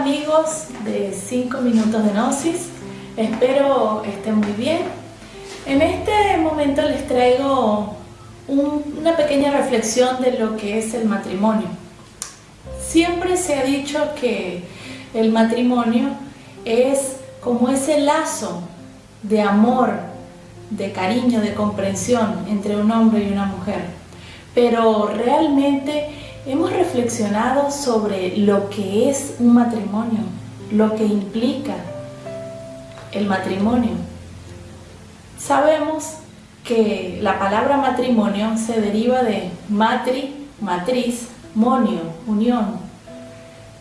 amigos de 5 minutos de Gnosis, espero estén muy bien. En este momento les traigo una pequeña reflexión de lo que es el matrimonio. Siempre se ha dicho que el matrimonio es como ese lazo de amor, de cariño, de comprensión entre un hombre y una mujer. Pero realmente hemos reflexionado sobre lo que es un matrimonio, lo que implica el matrimonio. Sabemos que la palabra matrimonio se deriva de matri, matriz, monio, unión.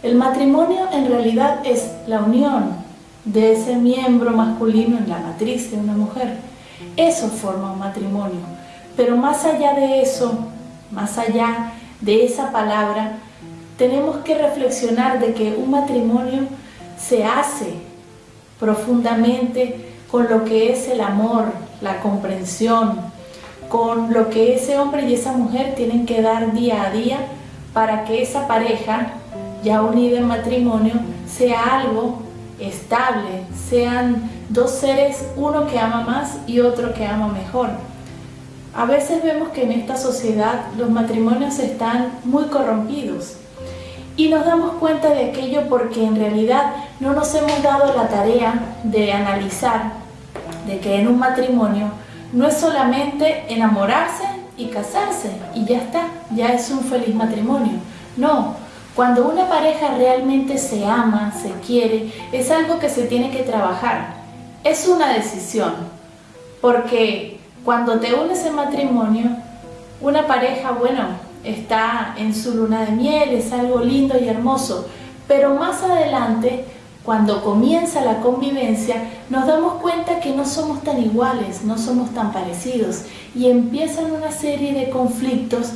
El matrimonio en realidad es la unión de ese miembro masculino en la matriz de una mujer. Eso forma un matrimonio. Pero más allá de eso, más allá de esa palabra, tenemos que reflexionar de que un matrimonio se hace profundamente con lo que es el amor, la comprensión, con lo que ese hombre y esa mujer tienen que dar día a día para que esa pareja, ya unida en matrimonio, sea algo estable, sean dos seres, uno que ama más y otro que ama mejor. A veces vemos que en esta sociedad los matrimonios están muy corrompidos y nos damos cuenta de aquello porque en realidad no nos hemos dado la tarea de analizar de que en un matrimonio no es solamente enamorarse y casarse y ya está, ya es un feliz matrimonio. No, cuando una pareja realmente se ama, se quiere, es algo que se tiene que trabajar. Es una decisión, porque cuando te unes en matrimonio, una pareja, bueno, está en su luna de miel, es algo lindo y hermoso, pero más adelante, cuando comienza la convivencia, nos damos cuenta que no somos tan iguales, no somos tan parecidos y empiezan una serie de conflictos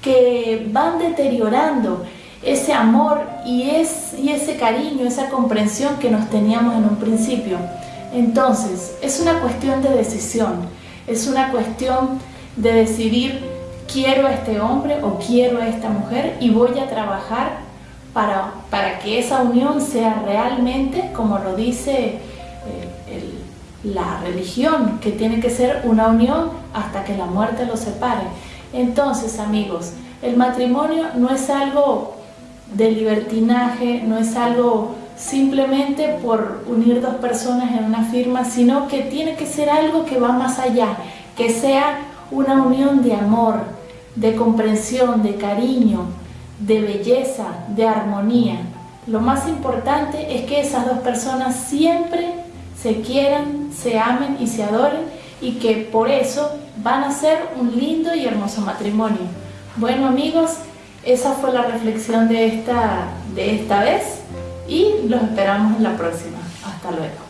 que van deteriorando ese amor y, y ese cariño, esa comprensión que nos teníamos en un principio. Entonces, es una cuestión de decisión. Es una cuestión de decidir quiero a este hombre o quiero a esta mujer y voy a trabajar para, para que esa unión sea realmente, como lo dice eh, la religión, que tiene que ser una unión hasta que la muerte los separe. Entonces, amigos, el matrimonio no es algo de libertinaje, no es algo simplemente por unir dos personas en una firma, sino que tiene que ser algo que va más allá, que sea una unión de amor, de comprensión, de cariño, de belleza, de armonía. Lo más importante es que esas dos personas siempre se quieran, se amen y se adoren y que por eso van a ser un lindo y hermoso matrimonio. Bueno amigos, esa fue la reflexión de esta, de esta vez y los esperamos en la próxima. Hasta luego.